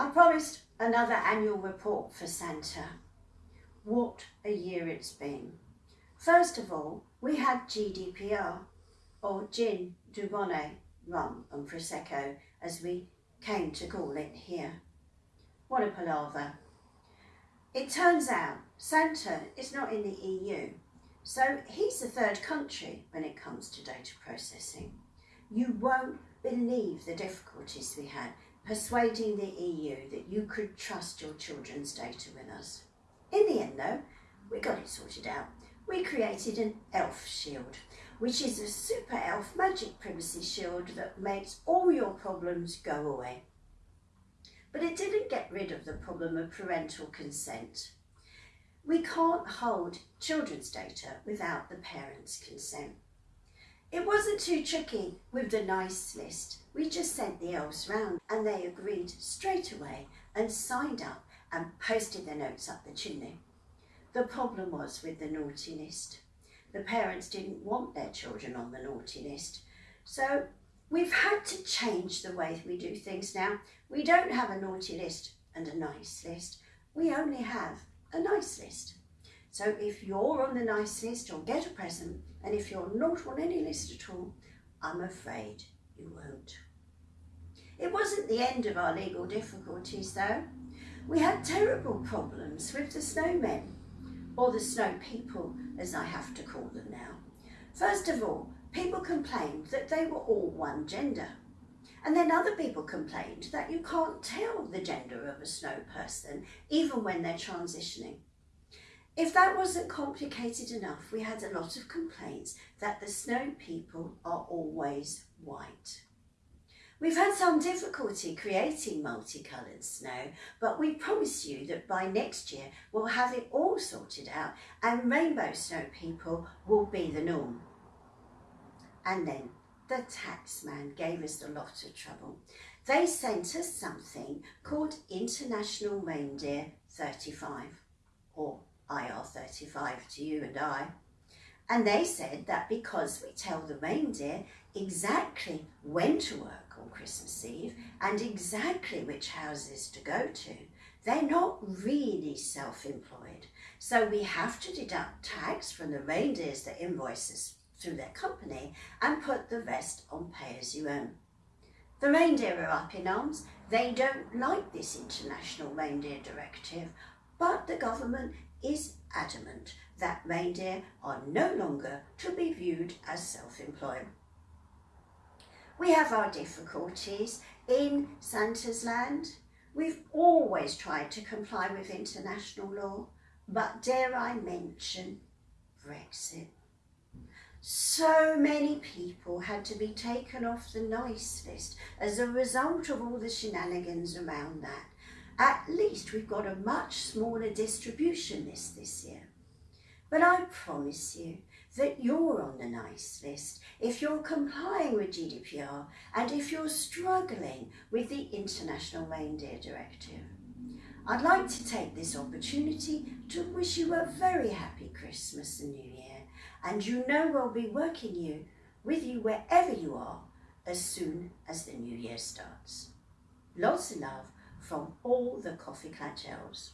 I promised another annual report for Santa. What a year it's been. First of all, we had GDPR, or Gin, Dubonnet, Rum and Prosecco, as we came to call it here. What a palaver. It turns out Santa is not in the EU, so he's the third country when it comes to data processing. You won't believe the difficulties we had persuading the EU that you could trust your children's data with us. In the end though, we got it sorted out. We created an ELF shield, which is a super ELF magic privacy shield that makes all your problems go away. But it didn't get rid of the problem of parental consent. We can't hold children's data without the parents' consent. It wasn't too tricky with the nice list. We just sent the elves round and they agreed straight away and signed up and posted their notes up the chimney. The problem was with the naughty list. The parents didn't want their children on the naughty list. So we've had to change the way we do things now. We don't have a naughty list and a nice list. We only have a nice list. So if you're on the nice list, you'll get a present. And if you're not on any list at all, I'm afraid you won't. It wasn't the end of our legal difficulties though. We had terrible problems with the snowmen, or the snow people as I have to call them now. First of all, people complained that they were all one gender. And then other people complained that you can't tell the gender of a snow person even when they're transitioning. If that wasn't complicated enough, we had a lot of complaints that the snow people are always white. We've had some difficulty creating multicoloured snow, but we promise you that by next year we'll have it all sorted out and rainbow snow people will be the norm. And then the taxman gave us a lot of trouble. They sent us something called International Reindeer 35 or IR35 to you and I. And they said that because we tell the reindeer exactly when to work on Christmas Eve and exactly which houses to go to, they're not really self-employed. So we have to deduct tax from the reindeers that invoice us through their company and put the rest on pay as you earn. The reindeer are up in arms. They don't like this international reindeer directive, but the government is adamant that reindeer are no longer to be viewed as self-employed. We have our difficulties in Santa's land. We've always tried to comply with international law, but dare I mention Brexit. So many people had to be taken off the nice list as a result of all the shenanigans around that. At least we've got a much smaller distribution list this year. But I promise you that you're on the nice list if you're complying with GDPR and if you're struggling with the International Reindeer Directive. I'd like to take this opportunity to wish you a very happy Christmas and New Year and you know we'll be working you with you wherever you are as soon as the new year starts. Lots of love from all the Coffee elves.